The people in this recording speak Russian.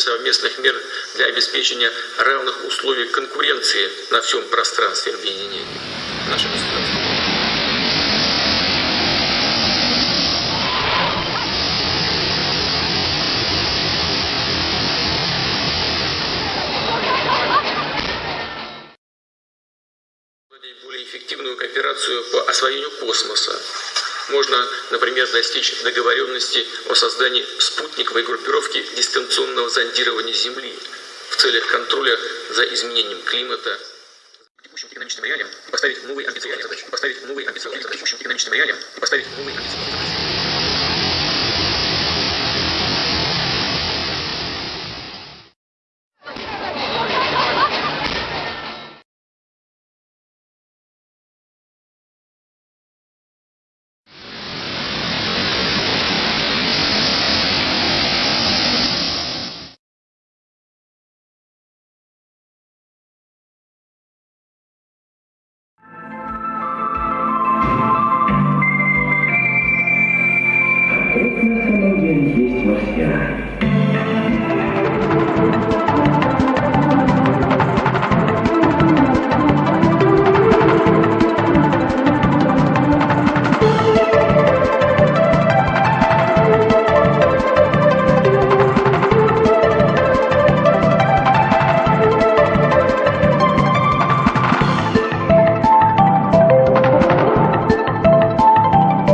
совместных мер для обеспечения равных условий конкуренции на всем пространстве объединения. Наше государство. более эффективную кооперацию по освоению космоса. Можно, например, достичь договоренности о создании спутниковой группировки дистанционного зондирования Земли в целях контроля за изменением климата, поставить новые амбициозные задачи. Поставить новые амбициозные задачи. Поставить новые амбициозные.